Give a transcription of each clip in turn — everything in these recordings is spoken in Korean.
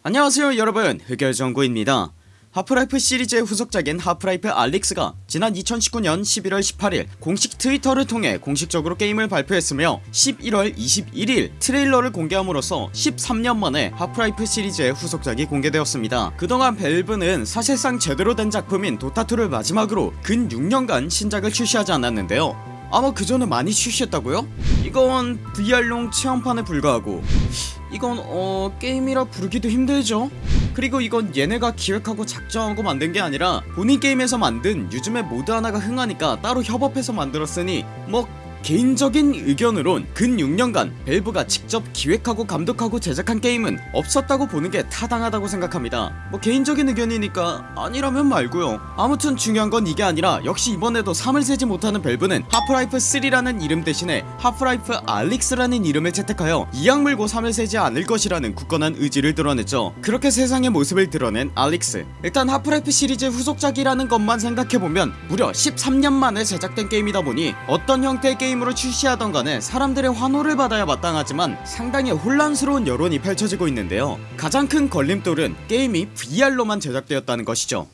안녕하세요 여러분. 흑열정구입니다. 하프라이프 시리즈의 후속작인 하프라이프 알릭스가 지난 2019년 11월 18일 공식 트위터를 통해 공식적으로 게임을 발표했으며 11월 21일 트레일러를 공개함으로써 13년 만에 하프라이프 시리즈의 후속작이 공개되었습니다. 그동안 밸브는 사실상 제대로 된 작품인 도타2를 마지막으로 근 6년간 신작을 출시하지 않았는데요. 아마 그전에 많이 출시했다고요? 이건 VR용 체험판에 불과하고 이건 어 게임이라 부르기도 힘들죠. 그리고 이건 얘네가 기획하고 작정하고 만든 게 아니라 본인 게임에서 만든 요즘에 모드 하나가 흥하니까 따로 협업해서 만들었으니 뭐 개인적인 의견으론 근 6년간 밸브가 직접 기획하고 감독하고 제작한 게임은 없었다고 보는게 타당하다고 생각합니다. 뭐 개인적인 의견이니까 아니라면 말고요. 아무튼 중요한건 이게 아니라 역시 이번에도 3을 세지 못하는 밸브는 하프라이프 3라는 이름 대신에 하프라이프 알릭스라는 이름을 채택하여 이악 물고 3을 세지 않을 것이라는 굳건한 의지를 드러냈죠. 그렇게 세상의 모습을 드러낸 알릭스. 일단 하프라이프 시리즈 후속작이라는 것만 생각해보면 무려 13년 만에 제작된 게임이다 보니 어떤 형태의 게임 게임으로 출시하던 간에 사람들의 환호를 받아야 마땅하지만 상당히 혼란스러운 여론이 펼쳐지고 있는데요. 가장 큰 걸림돌은 게임이 VR로만 제작되었다는 것이죠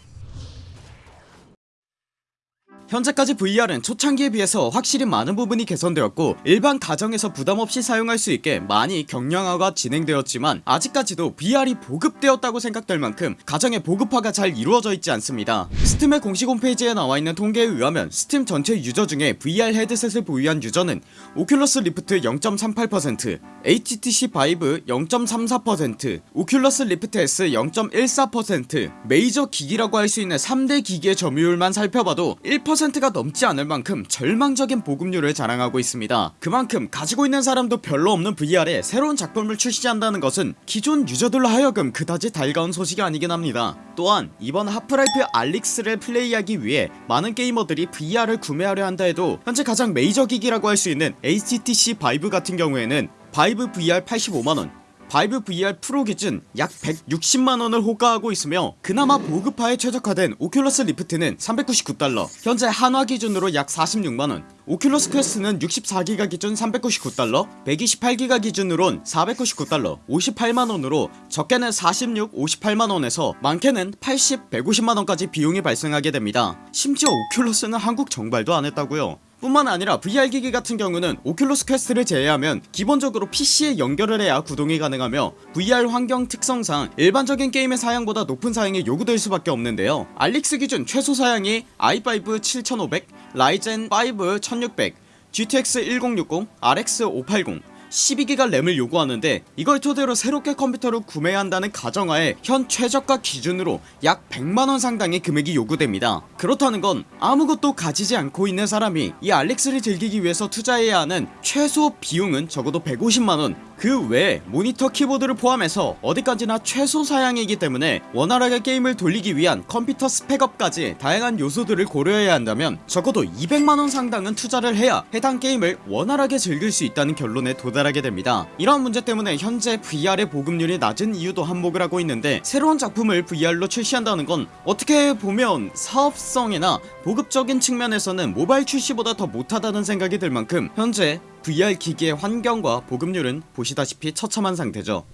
현재까지 VR은 초창기에 비해서 확실히 많은 부분이 개선되었고 일반 가정에서 부담없이 사용할 수 있게 많이 경량화가 진행되었지만 아직까지도 VR이 보급되었다고 생각될 만큼 가정의 보급화가 잘 이루어져 있지 않습니다. 스팀의 공식 홈페이지에 나와있는 통계에 의하면 스팀 전체 유저 중에 VR 헤드셋을 보유한 유저는 오큘러스 리프트 0.38% HTC 바이브 0.34% 오큘러스 리프트 S 0.14% 메이저 기기라고 할 수 있는 3대 기기의 점유율만 살펴봐도 1% 10%가 넘지 않을 만큼 절망적인 보급률을 자랑하고 있습니다. 그만큼 가지고 있는 사람도 별로 없는 VR에 새로운 작품을 출시한다는 것은 기존 유저들로 하여금 그다지 달가운 소식이 아니긴 합니다. 또한 이번 하프라이프 알릭스를 플레이하기 위해 많은 게이머들이 VR을 구매하려 한다 해도 현재 가장 메이저 기기라고 할 수 있는 HTC 바이브 같은 경우에는 바이브 VR 85만원 바이브 VR 프로 기준 약 160만원을 호가하고 있으며 그나마 보급화에 최적화된 오큘러스 리프트는 399달러 현재 한화 기준으로 약 46만원 오큘러스 퀘스트는 64기가 기준 399달러 128기가 기준으론 499달러 58만원으로 적게는 46 58만원에서 많게는 80 150만원까지 비용이 발생하게 됩니다. 심지어 오큘러스는 한국 정발도 안했다고요 뿐만 아니라 VR기기 같은 경우는 오큘러스 퀘스트를 제외하면 기본적으로 PC에 연결을 해야 구동이 가능하며 VR 환경 특성상 일반적인 게임의 사양보다 높은 사양이 요구될 수밖에 없는데요. 알릭스 기준 최소 사양이 i5 7500, 라이젠 5 1600, GTX 1060, RX 580 12기가 램을 요구하는데 이걸 토대로 새롭게 컴퓨터를 구매해야 한다는 가정하에 현 최저가 기준으로 약 100만원 상당의 금액이 요구됩니다. 그렇다는 건 아무것도 가지지 않고 있는 사람이 이 알렉스를 즐기기 위해서 투자해야 하는 최소 비용은 적어도 150만원 그 외에 모니터 키보드를 포함해서 어디까지나 최소 사양이기 때문에 원활하게 게임을 돌리기 위한 컴퓨터 스펙업까지 다양한 요소들을 고려해야 한다면 적어도 200만원 상당은 투자를 해야 해당 게임을 원활하게 즐길 수 있다는 결론에 도달하게 됩니다. 이러한 문제 때문에 현재 VR의 보급률이 낮은 이유도 한몫을 하고 있는데 새로운 작품을 VR로 출시한다는 건 어떻게 보면 사업성이나 보급적인 측면에서는 모바일 출시보다 더 못하다는 생각이 들 만큼 현재 VR 기기의 환경과 보급률은 보시다시피 처참한 상태죠.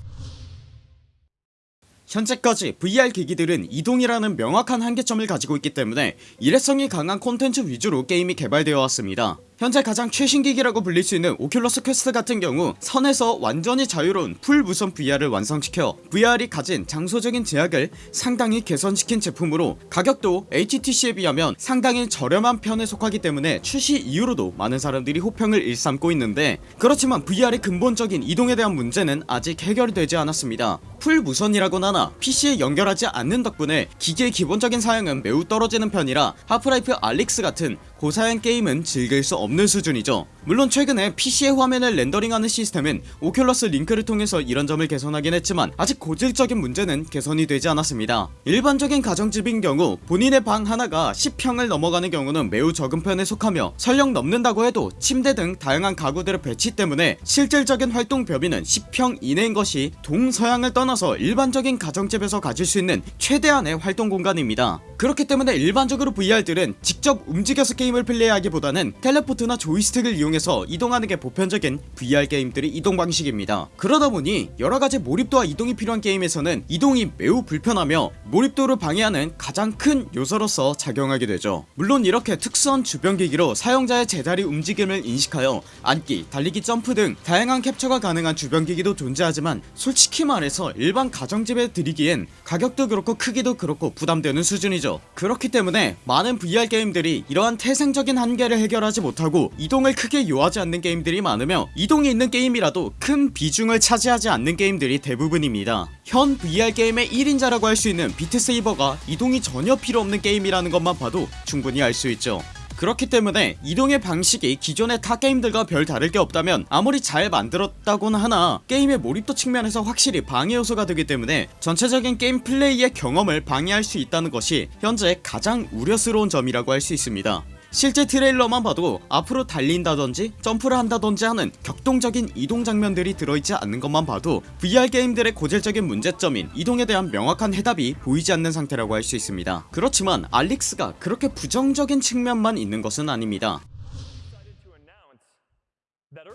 현재까지 VR 기기들은 이동이라는 명확한 한계점을 가지고 있기 때문에 일회성이 강한 콘텐츠 위주로 게임이 개발되어 왔습니다 현재 가장 최신 기기라고 불릴 수 있는 오큘러스 퀘스트 같은 경우 선에서 완전히 자유로운 full 무선 VR을 완성시켜 VR이 가진 장소적인 제약을 상당히 개선시킨 제품으로 가격도 HTC에 비하면 상당히 저렴한 편에 속하기 때문에 출시 이후로도 많은 사람들이 호평을 일삼고 있는데 그렇지만 VR의 근본적인 이동에 대한 문제는 아직 해결되지 않았습니다. full 무선이라곤 하나 PC에 연결하지 않는 덕분에 기기의 기본적인 사양은 매우 떨어지는 편이라 하프라이프 알릭스 같은 고사양 게임은 즐길 수 없는 수준이죠. 물론 최근에 PC의 화면을 렌더링하는 시스템인 오큘러스 링크를 통해서 이런 점을 개선하긴 했지만 아직 고질적인 문제는 개선이 되지 않았습니다. 일반적인 가정집인 경우 본인의 방 하나가 10평을 넘어가는 경우는 매우 적은 편에 속하며 설령 넘는다고 해도 침대 등 다양한 가구들의 배치 때문에 실질적인 활동 범위는 10평 이내인 것이 동서양을 떠나서 일반적인 가정집에서 가질 수 있는 최대한의 활동 공간입니다. 그렇기 때문에 일반적으로 VR들은 직접 움직여서 게임을 플레이하기보다는 텔레포트 나 조이스틱을 이용해서 이동하는 게 보편적인 VR 게임들의 이동 방식입니다. 그러다보니 여러가지 몰입도와 이동이 필요한 게임에서는 이동이 매우 불편하며 몰입도를 방해하는 가장 큰 요소로서 작용하게 되죠. 물론 이렇게 특수한 주변기기로 사용자의 제자리 움직임을 인식하여 앉기, 달리기, 점프 등 다양한 캡처가 가능한 주변기기도 존재하지만 솔직히 말해서 일반 가정집에 들이기엔 가격도 그렇고 크기도 그렇고 부담되는 수준이죠. 그렇기 때문에 많은 VR 게임들이 이러한 태생적인 한계를 해결하지 못하고 이동을 크게 요하지 않는 게임들이 많으며 이동이 있는 게임이라도 큰 비중을 차지하지 않는 게임들이 대부분입니다. 현 VR 게임의 1인자라고 할 수 있는 비트세이버가 이동이 전혀 필요 없는 게임이라는 것만 봐도 충분히 알 수 있죠. 그렇기 때문에 이동의 방식이 기존의 타 게임들과 별 다를 게 없다면 아무리 잘 만들었다고는 하나 게임의 몰입도 측면에서 확실히 방해 요소가 되기 때문에 전체적인 게임 플레이의 경험을 방해할 수 있다는 것이 현재 가장 우려스러운 점이라고 할 수 있습니다 실제 트레일러만 봐도 앞으로 달린다던지 점프를 한다던지 하는 격동적인 이동 장면들이 들어있지 않는 것만 봐도 VR 게임들의 고질적인 문제점인 이동에 대한 명확한 해답이 보이지 않는 상태라고 할 수 있습니다. 그렇지만 알릭스가 그렇게 부정적인 측면만 있는 것은 아닙니다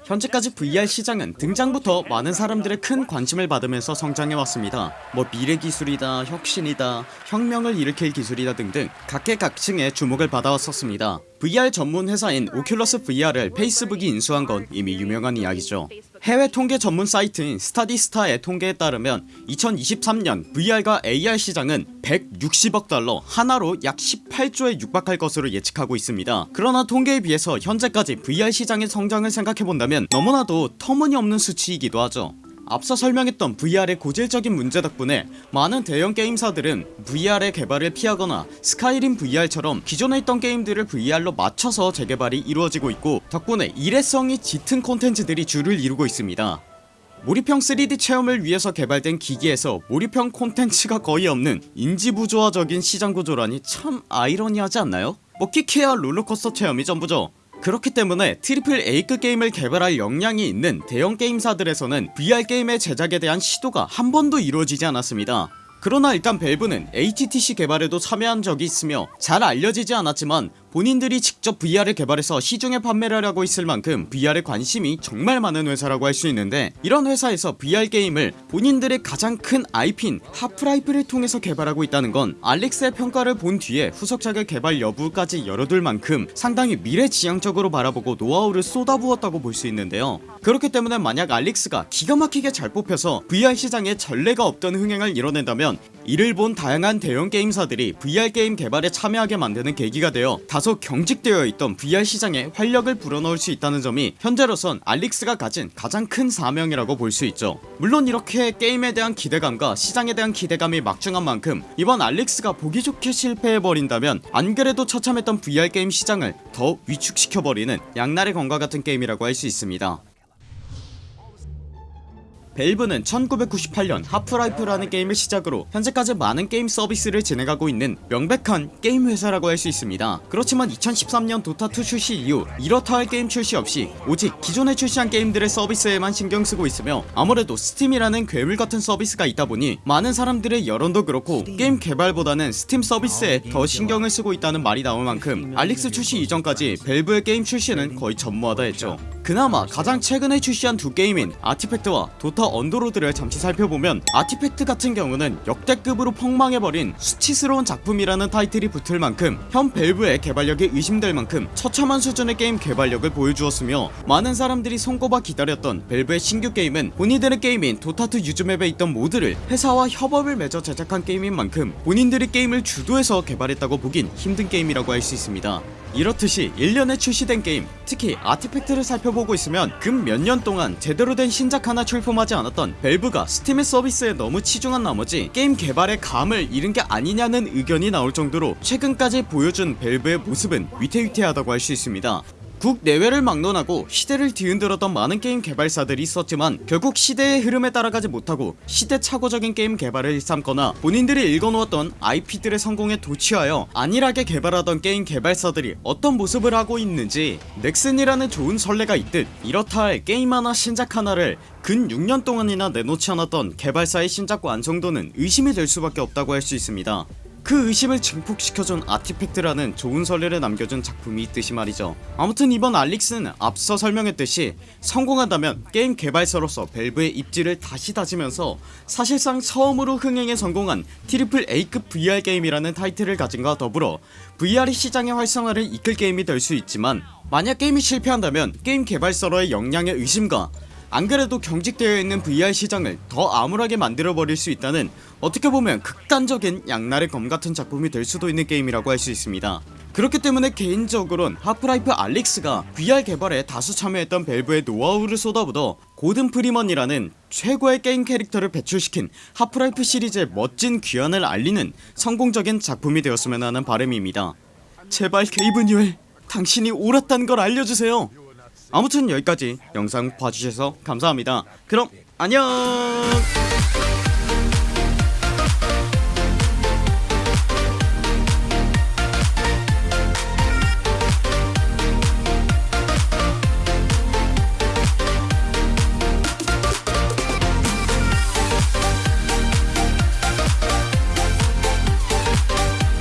현재까지 VR 시장은 등장부터 많은 사람들의 큰 관심을 받으면서 성장해왔습니다. 뭐 미래기술이다 혁신이다 혁명을 일으킬 기술이다 등등 각계각층의 주목을 받아왔었습니다. VR 전문 회사인 오큘러스 VR을 페이스북이 인수한 건 이미 유명한 이야기죠 해외 통계 전문 사이트인 스타디스타의 통계에 따르면 2023년 VR과 AR 시장은 160억 달러 하나로 약 18조에 육박할 것으로 예측하고 있습니다. 그러나 통계에 비해서 현재까지 VR 시장의 성장을 생각해본다면 너무나도 터무니없는 수치이기도 하죠 앞서 설명했던 VR의 고질적인 문제 덕분에 많은 대형 게임사들은 VR의 개발을 피하거나 스카이림 VR처럼 기존에 있던 게임들을 VR로 맞춰서 재개발이 이루어지고 있고 덕분에 일회성이 짙은 콘텐츠들이 주를 이루고 있습니다 몰입형 3D 체험을 위해서 개발된 기기에서 몰입형 콘텐츠가 거의 없는 인지부조화적인 시장구조라니 참 아이러니하지 않나요? 뭐 키케야 롤러코스터 체험이 전부죠 그렇기 때문에 triple A급 게임을 개발할 역량이 있는 대형 게임사들에서는 VR 게임의 제작에 대한 시도가 한 번도 이루어지지 않았습니다. 그러나 일단 밸브는 HTC 개발에도 참여한 적이 있으며 잘 알려지지 않았지만 본인들이 직접 VR을 개발해서 시중에 판매를 하고 있을 만큼 VR에 관심이 정말 많은 회사라고 할 수 있는데 이런 회사에서 VR 게임을 본인들의 가장 큰 IP인 하프라이프를 통해서 개발하고 있다는 건 알릭스의 평가를 본 뒤에 후속작의 개발 여부까지 열어둘 만큼 상당히 미래지향적으로 바라보고 노하우를 쏟아부었다고 볼 수 있는데요. 그렇기 때문에 만약 알릭스가 기가 막히게 잘 뽑혀서 VR 시장에 전례가 없던 흥행을 이뤄낸다면 이를 본 다양한 대형 게임사들이 VR 게임 개발에 참여하게 만드는 계기가 되어 다소 경직되어 있던 VR 시장에 활력을 불어넣을 수 있다는 점이 현재로선 알릭스가 가진 가장 큰 사명이라고 볼 수 있죠. 물론 이렇게 게임에 대한 기대감과 시장에 대한 기대감이 막중한 만큼 이번 알릭스가 보기 좋게 실패해버린다면 안그래도 처참했던 VR 게임 시장을 더 위축시켜버리는 양날의 검과 같은 게임이라고 할 수 있습니다 밸브는 1998년 하프라이프라는 게임을 시작으로 현재까지 많은 게임 서비스를 진행하고 있는 명백한 게임 회사라고 할 수 있습니다. 그렇지만 2013년 도타2 출시 이후 이렇다 할 게임 출시 없이 오직 기존에 출시한 게임들의 서비스에만 신경 쓰고 있으며 아무래도 스팀이라는 괴물같은 서비스가 있다보니 많은 사람들의 여론도 그렇고 게임 개발보다는 스팀 서비스에 더 신경을 쓰고 있다는 말이 나올 만큼 알릭스 출시 이전까지 밸브의 게임 출시는 거의 전무하다 했죠 그나마 가장 최근에 출시한 두 게임인 아티팩트와 도타 언더로드를 잠시 살펴보면 아티팩트 같은 경우는 역대급으로 폭망해버린 수치스러운 작품이라는 타이틀이 붙을 만큼 현 밸브의 개발력이 의심될 만큼 처참한 수준의 게임 개발력을 보여주었으며 많은 사람들이 손꼽아 기다렸던 밸브의 신규 게임은 본인들의 게임인 도타2 use map에 있던 모드를 회사와 협업을 맺어 제작한 게임인 만큼 본인들이 게임을 주도해서 개발했다고 보긴 힘든 게임이라고 할 수 있습니다. 이렇듯이 1년에 출시된 게임 특히 아티팩트를 살펴보고 있으면 근 몇 년 동안 제대로 된 신작 하나 출품하지 않았던 밸브가 스팀의 서비스에 너무 치중한 나머지 게임 개발의 감을 잃은 게 아니냐는 의견이 나올 정도로 최근까지 보여준 밸브의 모습은 위태위태하다고 할 수 있습니다 국내외를 막론하고 시대를 뒤흔들었던 많은 게임 개발사들이 있었지만 결국 시대의 흐름에 따라가지 못하고 시대착오적인 게임 개발을 일삼거나 본인들이 일궈놓았던 IP들의 성공에 도취하여 안일하게 개발하던 게임 개발사들이 어떤 모습을 하고 있는지 넥슨이라는 좋은 선례가 있듯 이렇다 할 게임 하나 신작 하나를 근 6년 동안이나 내놓지 않았던 개발사의 신작 완성도는 의심이 될 수밖에 없다고 할 수 있습니다 그 의심을 증폭시켜준 아티팩트라는 좋은 선례를 남겨준 작품이 있듯이 말이죠. 아무튼 이번 알릭스는 앞서 설명했듯이 성공한다면 게임 개발사로서 밸브의 입지를 다시 다지면서 사실상 처음으로 흥행에 성공한 triple A급 VR 게임이라는 타이틀을 가짐과 더불어 VR 시장의 활성화를 이끌 게임이 될 수 있지만 만약 게임이 실패한다면 게임 개발사로의 역량의 의심과 안그래도 경직되어 있는 VR 시장을 더 암울하게 만들어버릴 수 있다는 어떻게 보면 극단적인 양날의 검 같은 작품이 될 수도 있는 게임이라고 할 수 있습니다. 그렇기 때문에 개인적으론 하프라이프 알릭스가 VR 개발에 다수 참여했던 밸브의 노하우를 쏟아부어 고든 프리먼이라는 최고의 게임 캐릭터를 배출시킨 하프라이프 시리즈의 멋진 귀환을 알리는 성공적인 작품이 되었으면 하는 바람입니다. 제발 게이브 뉴엘 당신이 옳았다는 걸 알려주세요 아무튼 여기까지 영상 봐주셔서 감사합니다. 그럼 안녕